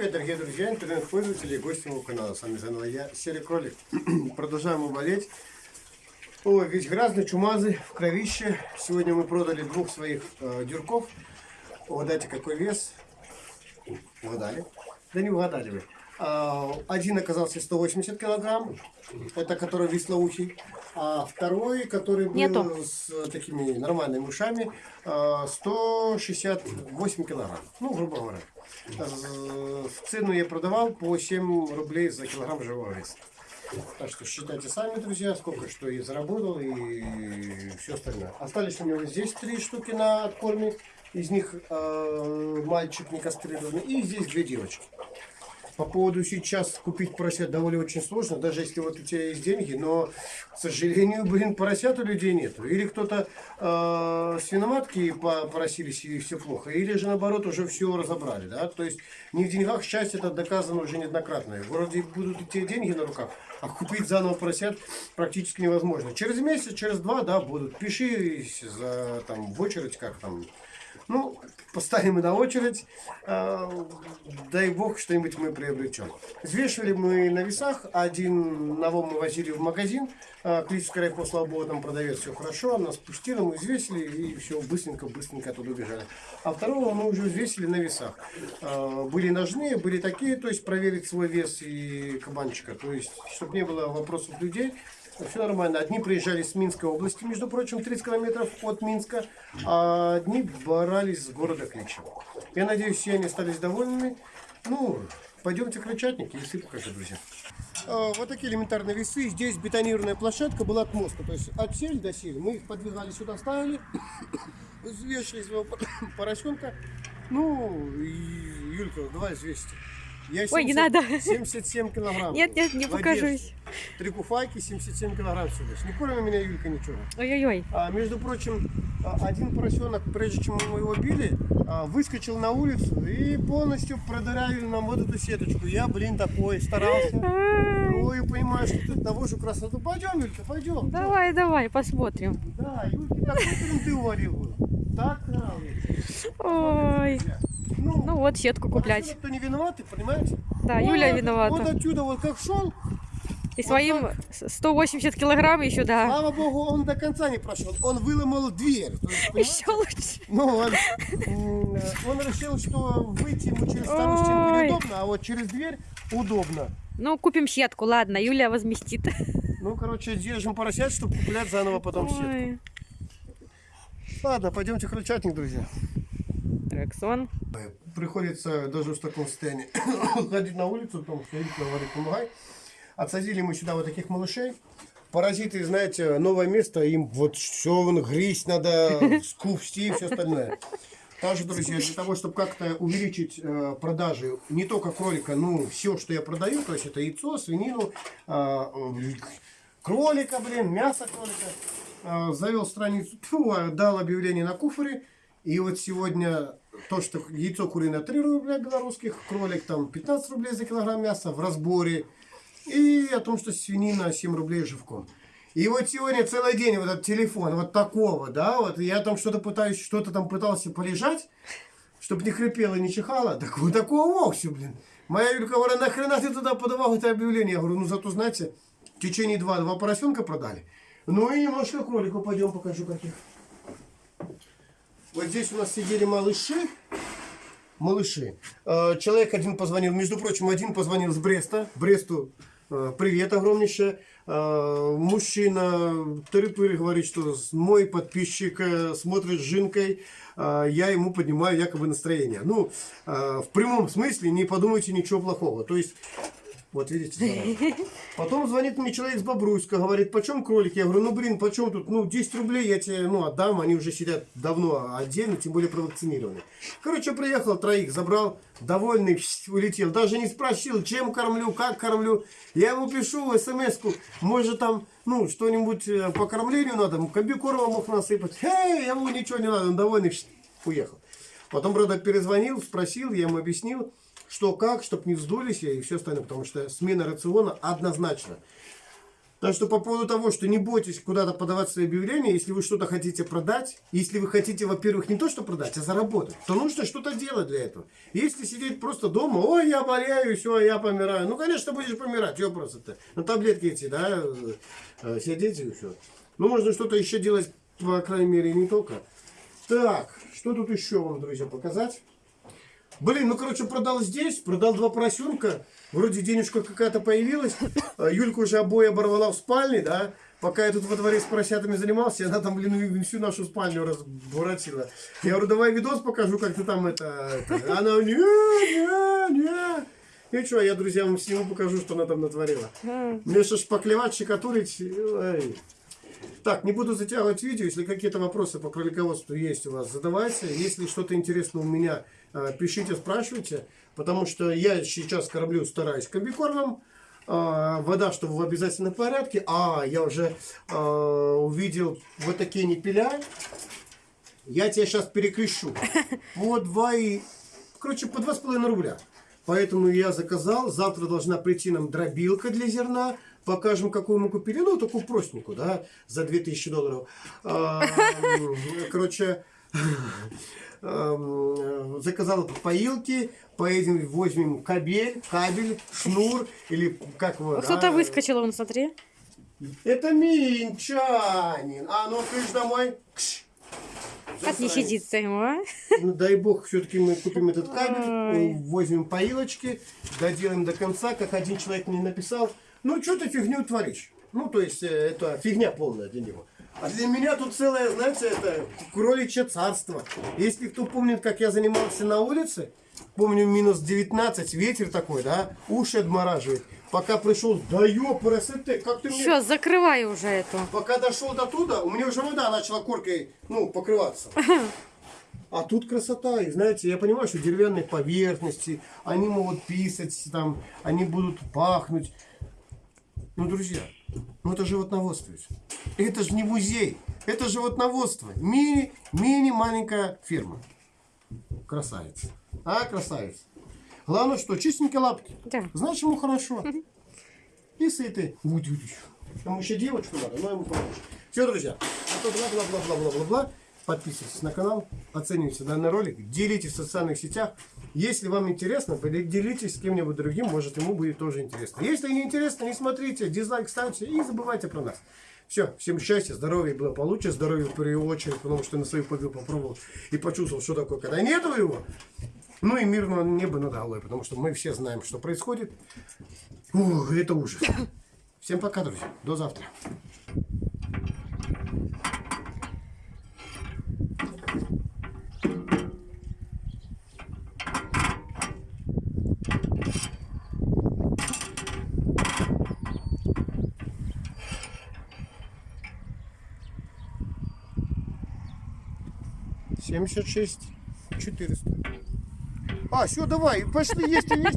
привет, дорогие друзья, интернет-пользователи и гости моего канала. С вами заново я, Серый Кролик. Продолжаем болеть. Ой, весь грязный, чумазый, в кровище. Сегодня мы продали двух своих э, дюрков. Угадайте, какой вес. Угадали? Да не угадали вы. А, один оказался 180 килограмм, это который веслоухий. А второй, который был Нету. с такими нормальными ушами, а, 168 килограмм. Ну, грубо говоря. В цену я продавал по 7 рублей за килограмм живого веса. Так что считайте сами, друзья, сколько что я заработал и все остальное. Остались у него здесь три штуки на откорме. Из них э, мальчик не кастрированный. И здесь две девочки. По поводу сейчас купить поросят довольно очень сложно, даже если вот у тебя есть деньги, но, к сожалению, блин, поросят у людей нету. Или кто-то э, свиноматки поросились и все плохо, или же наоборот уже все разобрали, да. То есть не в деньгах счастье это доказано уже неоднократно. Вроде будут идти деньги на руках, а купить заново поросят практически невозможно. Через месяц, через два, да, будут. Пиши за, там, в очередь, как там, ну, поставим на очередь. А, дай бог, что-нибудь мы приобретем. Взвешивали мы на весах. Один нового мы возили в магазин. А, Клический райпо, слава богу, там продавец все хорошо. Нас пустили, мы взвесили и все быстренько-быстренько оттуда убежали. А второго мы уже взвесили на весах. А, Были ножные, были такие, то есть проверить свой вес и кабанчика. То есть, чтобы не было вопросов людей. Все нормально. Одни приезжали с Минской области, между прочим, 30 километров от Минска, а одни брались с города Кличево. Я надеюсь, все они остались довольными. Ну, пойдемте к Крычатнике, если покажу, друзья. А, Вот такие элементарные весы. Здесь бетонированная площадка была от моста. То есть от сель до сель. Мы их подвигали сюда, ставили, взвешивали своего поросенка. Ну, и, Юлька, давай взвесьте. Я Ой, не надо. 77 килограмм. Нет, нет, не покажусь. Три куфайки, 77 килограмм всего лишь. Не кормит меня Юлька ничего. Ой-ой-ой. А, между прочим, а, один поросенок, прежде чем мы его били, а, выскочил на улицу и полностью продырявили нам вот эту сеточку. Я, блин, такой старался. И понимаю, что тут навожу красоту. Пойдем, Юлька, пойдем. Давай, давай, посмотрим. Да, Юльке такой ты уварил. Так нравится. Ой. Ну, Ну вот, сетку куплять. поросенок-то не виноваты, понимаете? Да, Вот Юля от- Вот виновата. отсюда вот как шел, И своим 180 килограмм еще, да. слава богу, он до конца не прошел. Он выломал дверь. Есть? Еще лучше. Ну, он, м, он решил, что выйти ему через Ой. неудобно, а вот через дверь удобно. Ну, купим сетку, ладно, Юля возместит. Ну, короче, держим поросят, чтобы куплять заново потом сетку. Ой. Ладно, пойдемте крольчатник, друзья. Рексон. Приходится даже в таком состоянии ходить на улицу, потому что Рик говорит, помогай. Отсадили мы сюда вот таких малышей. Паразиты, знаете, новое место, им вот все грызть надо, скупсти и все остальное. Также, друзья, для того, чтобы как-то увеличить э, продажи не только кролика, ну, все, что я продаю, то есть это яйцо, свинину, э, кролика, блин, мясо кролика, э, завел страницу, э, дал объявление на куфоре, и вот сегодня то, что яйцо куриное 3 рубля белорусских, кролик там 15 рублей за килограмм мяса в разборе, и о том, что свинина 7 рублей живком. И вот сегодня целый день вот этот телефон, вот такого, да, вот я там что-то пытаюсь, что-то там пытался полежать, чтобы не хрипело не чихало, так вот такого вовсе, блин. Моя Юлька говорит, нахрена ты туда подавал это объявление? Я говорю, ну зато, знаете, в течение два, два поросенка продали. Ну и немножко кролику пойдем покажу каких. Вот здесь у нас сидели малыши. Малыши. Э, Человек один позвонил, между прочим, один позвонил с Бреста. Бресту э, привет огромнейшее. Э, Мужчина тыры говорит, что мой подписчик смотрит с жинкой. Я ему поднимаю якобы настроение. Ну, в прямом смысле не подумайте ничего плохого. То есть вот видите, зараза. Потом звонит мне человек с Бобруйска, говорит, почем кролики? Я говорю, ну блин, почем тут? Ну, 10 рублей я тебе ну, отдам, они уже сидят давно отдельно, тем более провакцинированы. Короче, приехал, троих забрал, довольный, улетел. Даже не спросил, чем кормлю, как кормлю. Я ему пишу смс-ку, может там, ну, что-нибудь э, по кормлению надо, комбикорма мог насыпать. Эй, ему ничего не надо, он довольный, уехал. Потом, правда, перезвонил, спросил, я ему объяснил, что как, чтобы не вздулись и все остальное, потому что смена рациона однозначно. Так что по поводу того, что не бойтесь куда-то подавать свои объявления, если вы что-то хотите продать, если вы хотите, во-первых, не то что продать, а заработать, то нужно что-то делать для этого. Если сидеть просто дома, ой, я болею, все, я помираю. Ну, конечно, будешь помирать, что просто-то. На таблетки эти, да, э, сидеть и все. Ну, можно что-то еще делать, по крайней мере, не только. Так, что тут еще вам, друзья, показать? Блин, ну, короче, продал здесь, продал два поросенка. Вроде денежка какая-то появилась. А Юлька уже обои оборвала в спальне, да. Пока я тут во дворе с поросятами занимался, она там, блин, всю нашу спальню разбуратила. Я говорю, давай видос покажу, как ты там это... это. Она, не, не, не. И что, я друзьям всему покажу, что она там натворила. Мне что ж поклевать, щекотурить. ой. Так, не буду затягивать видео. Если какие-то вопросы по кролиководству есть у вас, задавайте. Если что-то интересно у меня, э, пишите, спрашивайте. Потому что я сейчас кормлю, стараюсь комбикормом. А, Вода, чтобы в обязательном порядке. А, я уже э, увидел вот такие непеля. Я тебя сейчас перекрещу. По 2 и... Короче, по 2,5 рубля. Поэтому я заказал. Завтра должна прийти нам дробилка для зерна. Покажем, какую мы купили. Ну, такую простенькую, да, за 2000 долларов. А, Короче, заказал поилки. Поедем, возьмем кабель, кабель, шнур или как его. Кто-то да, выскочил, вон, смотри. Это минчанин. А ну, кыш домой. Кш. Как не сидится ему, а? Ну, дай бог, все-таки мы купим этот кабель, Ой. возьмем поилочки, доделаем до конца, как один человек мне написал. Ну, что ты фигню творишь? Ну, то есть, э, это фигня полная для него. А для меня тут целое, знаете, это кроличье царство. Если кто помнит, как я занимался на улице, помню, минус 19, ветер такой, да, уши отмораживает. Пока пришел, да ёпрст, как ты мне... Все, закрывай уже эту. Пока дошел до туда, у меня уже вода начала коркой, ну, покрываться. А тут красота. И знаете, я понимаю, что деревянные поверхности, они могут писать, там, они будут пахнуть. Ну, друзья, ну это животноводство. ведь. Это же не музей. Это животноводство. Мини, мини маленькая фирма. Красавица. А, красавица. Главное, что чистенькие лапки. Да. Значит, ему хорошо. И сытый. Ему еще девочку надо, но ему помочь. Все, друзья. А то бла-бла-бла-бла-бла-бла-бла. Подписывайтесь на канал, оценивайте данный ролик, делитесь в социальных сетях. Если вам интересно, делитесь с кем-нибудь другим, может ему будет тоже интересно. Если не интересно, не смотрите, дизлайк ставьте и не забывайте про нас. Все, всем счастья, здоровья и благополучия, здоровья в первую очередь, потому что на свою победу попробовал и почувствовал, что такое, когда нету его. Ну и мирного неба над головой, потому что мы все знаем, что происходит. Ух, это ужас. Всем пока, друзья. До завтра. Семьдесят шесть четыреста. А, все, давай, пошли есть и есть.